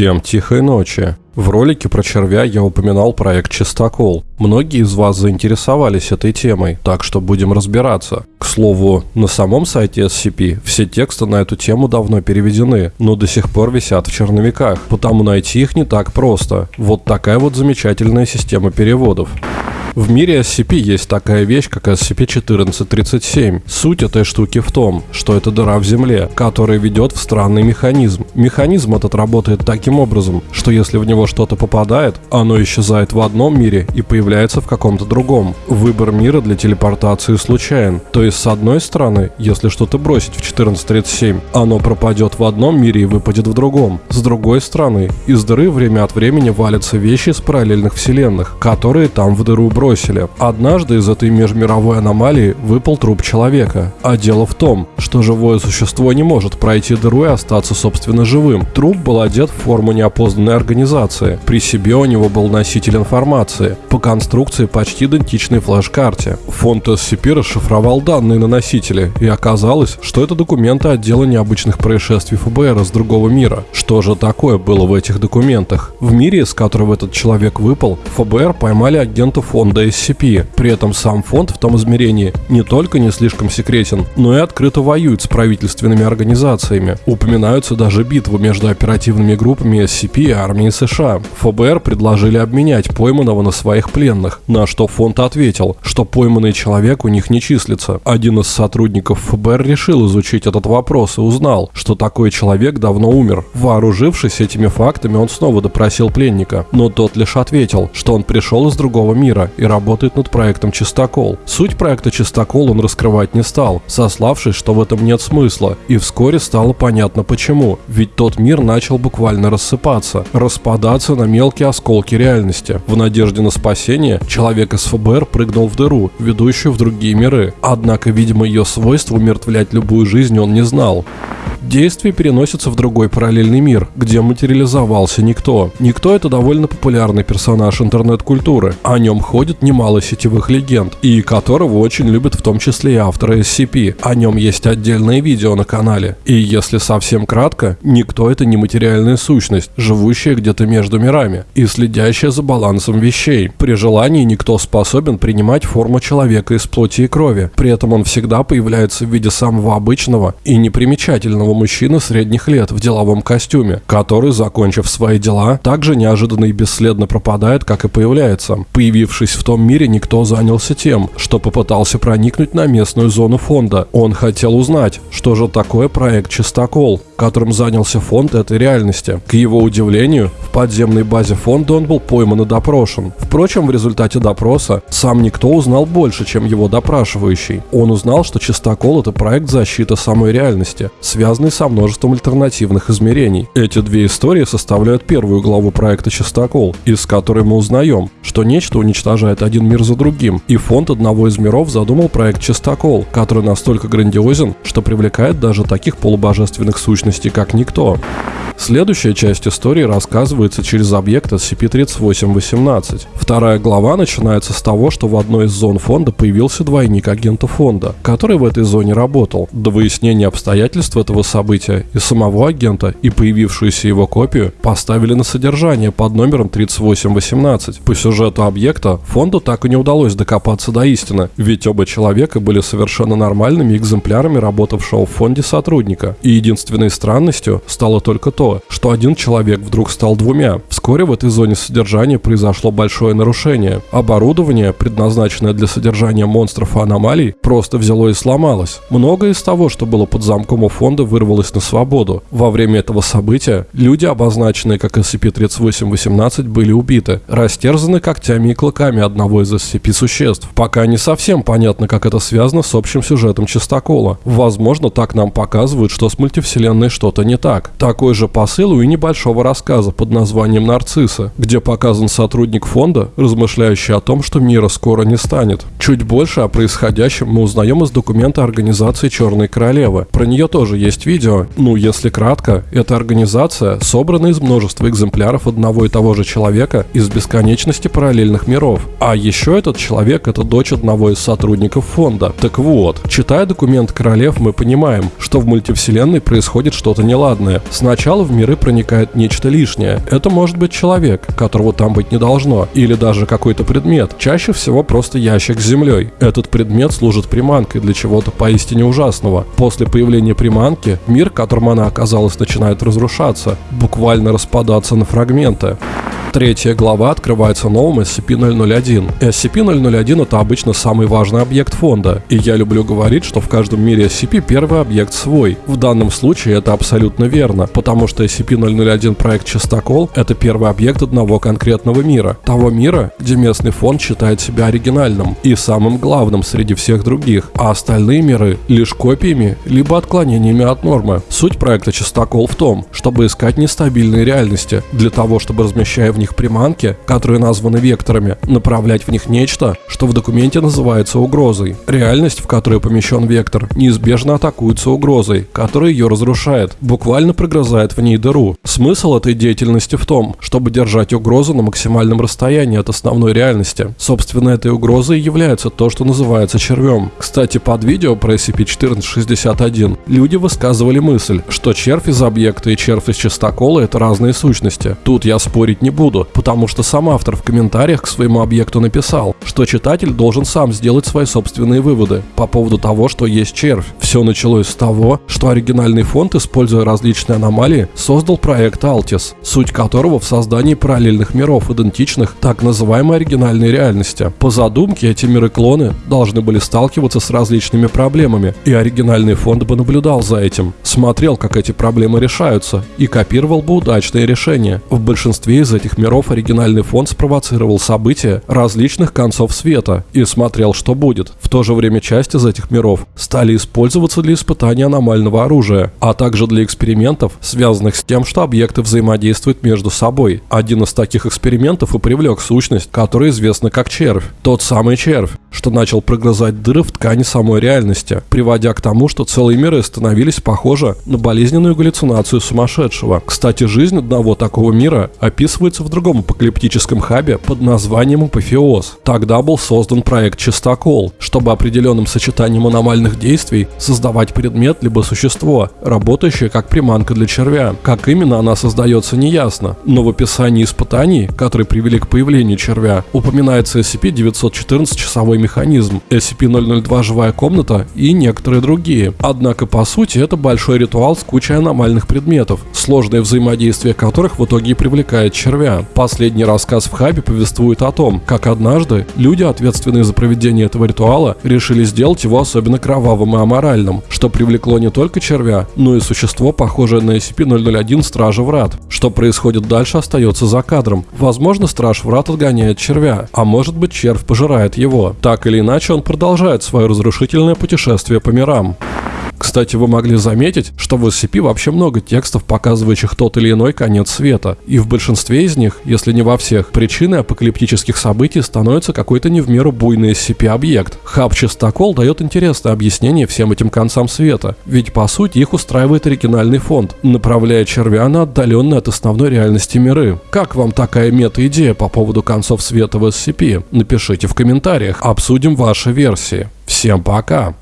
Всем тихой ночи. В ролике про червя я упоминал проект «Чистокол». Многие из вас заинтересовались этой темой, так что будем разбираться. К слову, на самом сайте SCP все тексты на эту тему давно переведены, но до сих пор висят в черновиках, потому найти их не так просто. Вот такая вот замечательная система переводов. В мире SCP есть такая вещь, как SCP-1437. Суть этой штуки в том, что это дыра в земле, которая ведет в странный механизм. Механизм этот работает таким образом, что если в него что-то попадает, оно исчезает в одном мире и появляется в каком-то другом. Выбор мира для телепортации случайен. То есть, с одной стороны, если что-то бросить в 1437, оно пропадет в одном мире и выпадет в другом. С другой стороны, из дыры время от времени валятся вещи из параллельных вселенных, которые там в дыру бросили. Однажды из этой межмировой аномалии выпал труп человека. А дело в том, что живое существо не может пройти дыру и остаться собственно живым. Труп был одет в форму неопознанной организации. При себе у него был носитель информации. По конструкции почти идентичной флеш-карте. Фонд SCP расшифровал данные на носителе, и оказалось, что это документы отдела необычных происшествий ФБР из другого мира. Что же такое было в этих документах? В мире, из которого этот человек выпал, ФБР поймали агента фонда фонда SCP. При этом сам фонд в том измерении не только не слишком секретен, но и открыто воюет с правительственными организациями. Упоминаются даже битвы между оперативными группами SCP и армией США. ФБР предложили обменять пойманного на своих пленных, на что фонд ответил, что пойманный человек у них не числится. Один из сотрудников ФБР решил изучить этот вопрос и узнал, что такой человек давно умер. Вооружившись этими фактами, он снова допросил пленника, но тот лишь ответил, что он пришел из другого мира и работает над проектом «Чистокол». Суть проекта «Чистокол» он раскрывать не стал, сославшись, что в этом нет смысла, и вскоре стало понятно почему. Ведь тот мир начал буквально рассыпаться, распадаться на мелкие осколки реальности. В надежде на спасение человек из ФБР прыгнул в дыру, ведущую в другие миры. Однако, видимо, ее свойство умертвлять любую жизнь он не знал. Действие переносится в другой параллельный мир, где материализовался Никто. Никто — это довольно популярный персонаж интернет-культуры. О нем ходит немало сетевых легенд, и которого очень любят в том числе и авторы SCP. О нем есть отдельное видео на канале. И если совсем кратко, Никто — это нематериальная сущность, живущая где-то между мирами и следящая за балансом вещей. При желании Никто способен принимать форму человека из плоти и крови. При этом он всегда появляется в виде самого обычного и непримечательного мужчины средних лет в деловом костюме, который, закончив свои дела, также неожиданно и бесследно пропадает, как и появляется. Появившись в том мире, никто занялся тем, что попытался проникнуть на местную зону фонда. Он хотел узнать, что же такое проект «Чистокол», которым занялся фонд этой реальности. К его удивлению, в подземной базе фонда он был пойман и допрошен. Впрочем, в результате допроса сам никто узнал больше, чем его допрашивающий. Он узнал, что Чистокол – это проект защиты самой реальности, связанный со множеством альтернативных измерений. Эти две истории составляют первую главу проекта Чистокол, из которой мы узнаем, что нечто уничтожает один мир за другим, и фонд одного из миров задумал проект Чистокол, который настолько грандиозен, что привлекает даже таких полубожественных сущностей как никто. Следующая часть истории рассказывается через объект SCP-3818. Вторая глава начинается с того, что в одной из зон фонда появился двойник агента фонда, который в этой зоне работал. До выяснения обстоятельств этого события и самого агента, и появившуюся его копию поставили на содержание под номером 3818. По сюжету объекта фонду так и не удалось докопаться до истины, ведь оба человека были совершенно нормальными экземплярами работавшего в фонде сотрудника. И единственной странностью стало только то, что один человек вдруг стал двумя. Вскоре в этой зоне содержания произошло большое нарушение. Оборудование, предназначенное для содержания монстров и аномалий, просто взяло и сломалось. Многое из того, что было под замком у фонда, вырвалось на свободу. Во время этого события люди, обозначенные как SCP-3818, были убиты, растерзаны когтями и клыками одного из SCP-существ. Пока не совсем понятно, как это связано с общим сюжетом Чистокола. Возможно, так нам показывают, что с мультивселенной что-то не так. Такой же посылу и небольшого рассказа под названием «Нарцисса», где показан сотрудник фонда, размышляющий о том, что мира скоро не станет. Чуть больше о происходящем мы узнаем из документа организации «Черной королевы». Про нее тоже есть видео. Ну, если кратко, это организация, собранная из множества экземпляров одного и того же человека из бесконечности параллельных миров. А еще этот человек – это дочь одного из сотрудников фонда. Так вот, читая документ королев, мы понимаем, что в мультивселенной происходит что-то неладное. Сначала в миры проникает нечто лишнее. Это может быть человек, которого там быть не должно, или даже какой-то предмет. Чаще всего просто ящик с землей. Этот предмет служит приманкой для чего-то поистине ужасного. После появления приманки, мир, в котором она оказалась, начинает разрушаться, буквально распадаться на фрагменты. Третья глава открывается новым SCP-001. SCP-001 — это обычно самый важный объект фонда, и я люблю говорить, что в каждом мире SCP первый объект свой. В данном случае это абсолютно верно, потому что SCP-001 проект Чистокол — это первый объект одного конкретного мира. Того мира, где местный фонд считает себя оригинальным и самым главным среди всех других, а остальные миры — лишь копиями, либо отклонениями от нормы. Суть проекта Чистокол в том, чтобы искать нестабильные реальности, для того, чтобы размещая в них приманки, которые названы векторами, направлять в них нечто, что в документе называется угрозой. Реальность, в которой помещен вектор, неизбежно атакуется угрозой, которая ее разрушает, буквально прогрызает в ней дыру. Смысл этой деятельности в том, чтобы держать угрозу на максимальном расстоянии от основной реальности. Собственно, этой угрозой является то, что называется червем. Кстати, под видео про SCP-1461 люди высказывали мысль, что червь из объекта и червь из частокола это разные сущности. Тут я спорить не буду, буду, потому что сам автор в комментариях к своему объекту написал, что читатель должен сам сделать свои собственные выводы по поводу того, что есть червь. Все началось с того, что оригинальный фонд, используя различные аномалии, создал проект Altis, суть которого в создании параллельных миров, идентичных так называемой оригинальной реальности. По задумке эти миры-клоны должны были сталкиваться с различными проблемами, и оригинальный фонд бы наблюдал за этим, смотрел, как эти проблемы решаются, и копировал бы удачные решения. В большинстве из этих миров оригинальный фонд спровоцировал события различных концов света и смотрел, что будет. В то же время часть из этих миров стали использоваться для испытания аномального оружия, а также для экспериментов, связанных с тем, что объекты взаимодействуют между собой. Один из таких экспериментов и привлек сущность, которая известна как червь. Тот самый червь, что начал прогрызать дыры в ткани самой реальности, приводя к тому, что целые миры становились похожи на болезненную галлюцинацию сумасшедшего. Кстати, жизнь одного такого мира описывается в другом апокалиптическом хабе под названием Апофеоз. Тогда был создан проект Чистокол, чтобы определенным сочетанием аномальных действий создавать предмет либо существо, работающее как приманка для червя. Как именно она создается неясно, но в описании испытаний, которые привели к появлению червя, упоминается SCP-914 часовой механизм, SCP-002 живая комната и некоторые другие. Однако по сути это большой ритуал с кучей аномальных предметов, сложное взаимодействие которых в итоге и привлекает червя. Последний рассказ в Хабе повествует о том, как однажды люди, ответственные за проведение этого ритуала, решили сделать его особенно кровавым и аморальным, что привлекло не только червя, но и существо, похожее на SCP-001 Стража Врат. Что происходит дальше, остается за кадром. Возможно, Страж Врат отгоняет червя, а может быть червь пожирает его. Так или иначе, он продолжает свое разрушительное путешествие по мирам. Кстати, вы могли заметить, что в SCP вообще много текстов, показывающих тот или иной конец света. И в большинстве из них, если не во всех, причиной апокалиптических событий становится какой-то не в меру буйный SCP-объект. Хаб Чистокол дает интересное объяснение всем этим концам света, ведь по сути их устраивает оригинальный фонд, направляя червя на отдаленные от основной реальности миры. Как вам такая мета-идея по поводу концов света в SCP? Напишите в комментариях, обсудим ваши версии. Всем пока!